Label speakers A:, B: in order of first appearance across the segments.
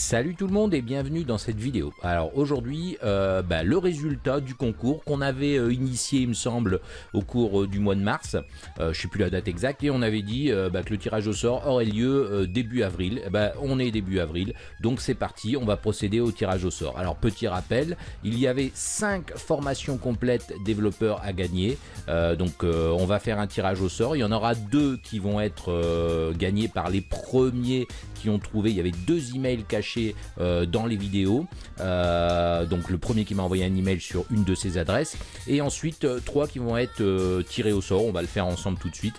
A: Salut tout le monde et bienvenue dans cette vidéo. Alors aujourd'hui, euh, bah, le résultat du concours qu'on avait euh, initié, il me semble, au cours euh, du mois de mars. je sais plus la date exacte et on avait dit bah, que le tirage au sort aurait lieu début avril. Bah, on est début avril, donc c'est parti, on va procéder au tirage au sort. Alors petit rappel, il y avait 5 formations complètes développeurs à gagner. donc on va faire un tirage au sort. Il y en aura deux qui vont être gagnés par les premiers ont trouvé. Il y avait deux emails cachés euh, dans les vidéos. Euh, donc le premier qui m'a envoyé un email sur une de ces adresses. Et ensuite euh, trois qui vont être tirés au sort. On va le faire ensemble tout de suite.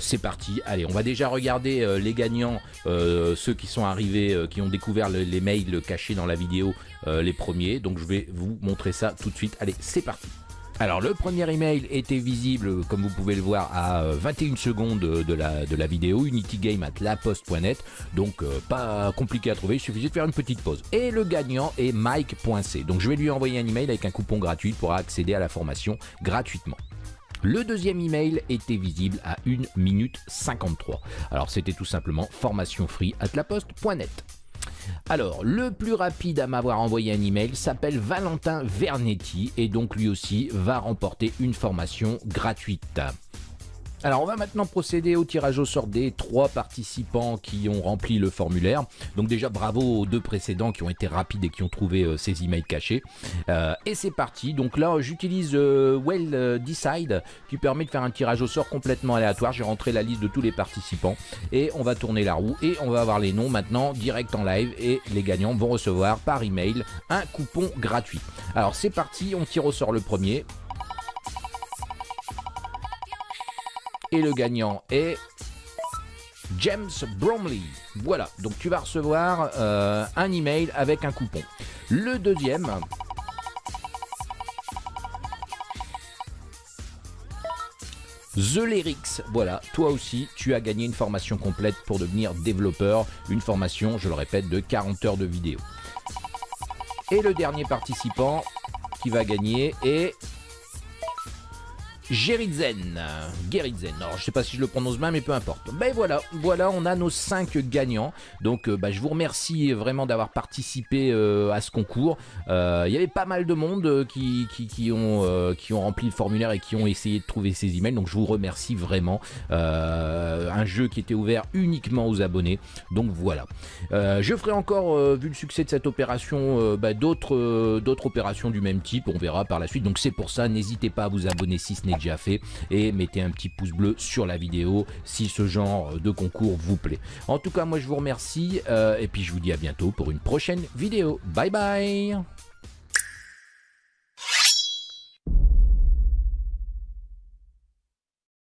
A: C'est parti. Allez, on va déjà regarder les gagnants, ceux qui sont arrivés, qui ont découvert les mails cachés dans la vidéo, les premiers. Donc je vais vous montrer ça tout de suite. Allez, c'est parti. Alors le premier email était visible comme vous pouvez le voir à 21 euh, secondes de la, de la vidéo, unitygame at laposte.net, donc euh, pas compliqué à trouver, il suffisait de faire une petite pause. Et le gagnant est Mike.c, donc je vais lui envoyer un email avec un coupon gratuit pour accéder à la formation gratuitement. Le deuxième email était visible à 1 minute 53. Alors c'était tout simplement formation free at laposte.net. Alors, le plus rapide à m'avoir envoyé un email s'appelle Valentin Vernetti et donc lui aussi va remporter une formation gratuite. Alors on va maintenant procéder au tirage au sort des trois participants qui ont rempli le formulaire. Donc déjà bravo aux deux précédents qui ont été rapides et qui ont trouvé euh, ces emails cachés. Euh, et c'est parti. Donc là j'utilise euh, Well Decide qui permet de faire un tirage au sort complètement aléatoire. J'ai rentré la liste de tous les participants et on va tourner la roue et on va avoir les noms maintenant direct en live et les gagnants vont recevoir par email un coupon gratuit. Alors c'est parti, on tire au sort le premier. Et le gagnant est James Bromley. Voilà, donc tu vas recevoir euh, un email avec un coupon. Le deuxième, The Lyrics, voilà, toi aussi, tu as gagné une formation complète pour devenir développeur, une formation, je le répète, de 40 heures de vidéo. Et le dernier participant qui va gagner est Geritzen. Geritzen. Alors, je sais pas si je le prononce bien, mais peu importe. Ben voilà, voilà, on a nos 5 gagnants. Donc, euh, bah, je vous remercie vraiment d'avoir participé euh, à ce concours. Euh, il y avait pas mal de monde qui, ont, rempli le formulaire et qui ont essayé de trouver ces emails. Donc, je vous remercie vraiment. un jeu qui était ouvert uniquement aux abonnés. Donc, voilà. je ferai encore, vu le succès de cette opération, bah, d'autres d'autres opérations du même type. On verra par la suite. Donc, c'est pour ça, n'hésitez pas à vous abonner si ce n'est fait et mettez un petit pouce bleu sur la vidéo si ce genre de concours vous plaît. En tout cas, moi je vous remercie euh, et puis je vous dis à bientôt pour une prochaine vidéo. Bye bye